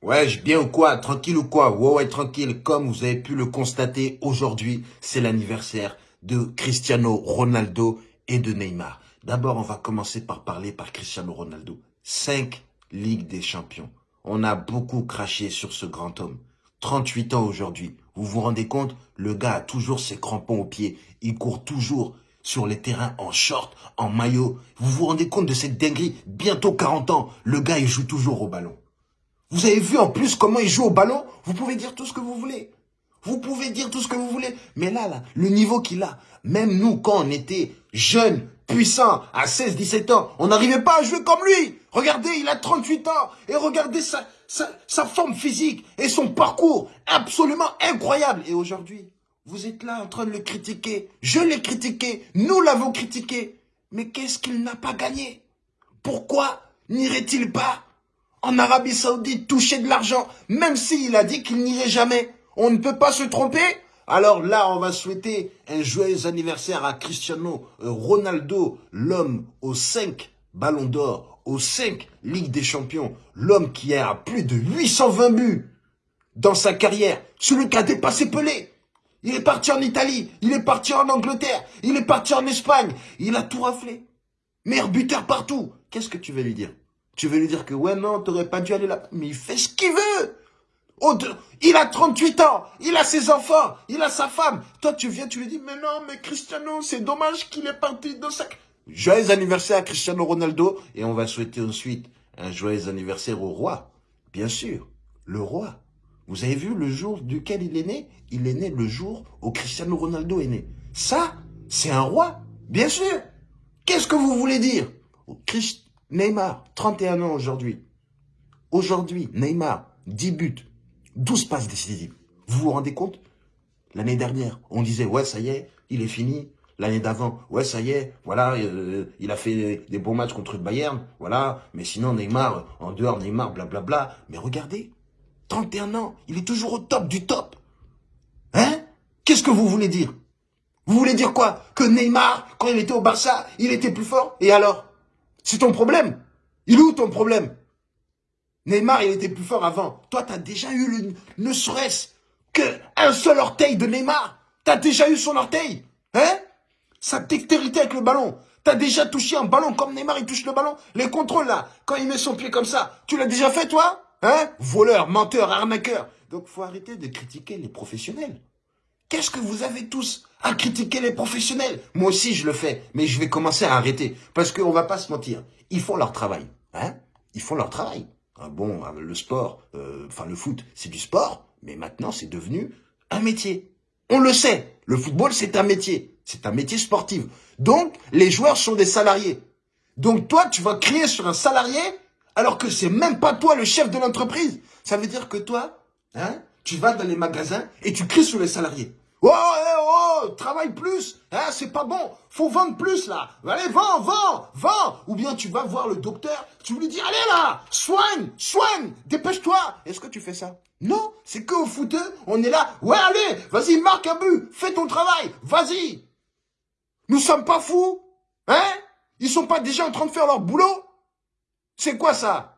Ouais, bien ou quoi Tranquille ou quoi? Ouais, ouais, tranquille. Comme vous avez pu le constater, aujourd'hui, c'est l'anniversaire de Cristiano Ronaldo et de Neymar. D'abord, on va commencer par parler par Cristiano Ronaldo. Cinq Ligues des Champions. On a beaucoup craché sur ce grand homme. 38 ans aujourd'hui. Vous vous rendez compte? Le gars a toujours ses crampons aux pieds. Il court toujours sur les terrains en short, en maillot. Vous vous rendez compte de cette dinguerie? Bientôt 40 ans, le gars, il joue toujours au ballon. Vous avez vu en plus comment il joue au ballon? Vous pouvez dire tout ce que vous voulez. Vous pouvez dire tout ce que vous voulez. Mais là, là, le niveau qu'il a, même nous, quand on était jeunes, puissants, à 16, 17 ans, on n'arrivait pas à jouer comme lui. Regardez, il a 38 ans. Et regardez sa, sa, sa forme physique et son parcours absolument incroyable. Et aujourd'hui, vous êtes là en train de le critiquer. Je l'ai critiqué. Nous l'avons critiqué. Mais qu'est-ce qu'il n'a pas gagné? Pourquoi n'irait-il pas en Arabie Saoudite toucher de l'argent, même s'il a dit qu'il n'irait jamais. On ne peut pas se tromper alors là, on va souhaiter un joyeux anniversaire à Cristiano euh, Ronaldo, l'homme aux 5 ballons d'or, aux 5 Ligues des Champions, l'homme qui a plus de 820 buts dans sa carrière, celui qui a dépassé Pelé. Il est parti en Italie, il est parti en Angleterre, il est parti en Espagne, il a tout raflé. Meilleur buteur partout. Qu'est-ce que tu veux lui dire? Tu veux lui dire que ouais, non, t'aurais pas dû aller là. Mais il fait ce qu'il veut. il a 38 ans, il a ses enfants, il a sa femme. Toi, tu viens, tu lui dis, mais non, mais Cristiano, c'est dommage qu'il est parti dans sa... Joyeux anniversaire à Cristiano Ronaldo. Et on va souhaiter ensuite un joyeux anniversaire au roi. Bien sûr, le roi. Vous avez vu le jour duquel il est né? Il est né le jour où Cristiano Ronaldo est né. Ça, c'est un roi, bien sûr. Qu'est-ce que vous voulez dire? Neymar, 31 ans aujourd'hui. Aujourd'hui, Neymar, 10 buts, 12 passes décisives. Vous vous rendez compte? L'année dernière, on disait, ouais, ça y est, il est fini. L'année d'avant, ouais, ça y est, voilà, euh, il a fait des bons matchs contre Bayern, voilà. Mais sinon, Neymar, en dehors, Neymar, blablabla. Mais regardez, 31 ans, il est toujours au top du top. Hein? Qu'est-ce que vous voulez dire? Vous voulez dire quoi? Que Neymar, quand il était au Barça, il était plus fort? Et alors? C'est ton problème. Il est où ton problème? Neymar, il était plus fort avant. Toi, tu as déjà eu le, ne serait-ce qu'un seul orteil de Neymar. Tu as déjà eu son orteil. Hein? Sa dextérité avec le ballon. Tu as déjà touché un ballon comme Neymar, il touche le ballon. Les contrôles, là, quand il met son pied comme ça, tu l'as déjà fait, toi? Hein? Voleur, menteur, arnaqueur. Donc, faut arrêter de critiquer les professionnels. Qu'est-ce que vous avez tous à critiquer les professionnels? Moi aussi, je le fais, mais je vais commencer à arrêter. Parce qu'on va pas se mentir, ils font leur travail. Hein? Ils font leur travail. Ah bon, euh, le sport, euh, enfin le foot, c'est du sport, mais maintenant, c'est devenu un métier. On le sait, le football, c'est un métier. C'est un métier sportif. Donc, les joueurs sont des salariés. Donc, toi, tu vas crier sur un salarié alors que c'est même pas toi le chef de l'entreprise. Ça veut dire que toi, hein, tu vas dans les magasins et tu cries sur les salariés. Oh, oh, oh, travaille plus, hein, c'est pas bon, faut vendre plus là. Allez, vends, vends, vends. Ou bien tu vas voir le docteur, tu lui dis, allez là, soigne, soigne, dépêche-toi. Est-ce que tu fais ça? Non, c'est que au footeux, on est là, ouais, allez, vas-y, marque un but, fais ton travail, vas-y. Nous sommes pas fous, hein? Ils sont pas déjà en train de faire leur boulot? C'est quoi ça?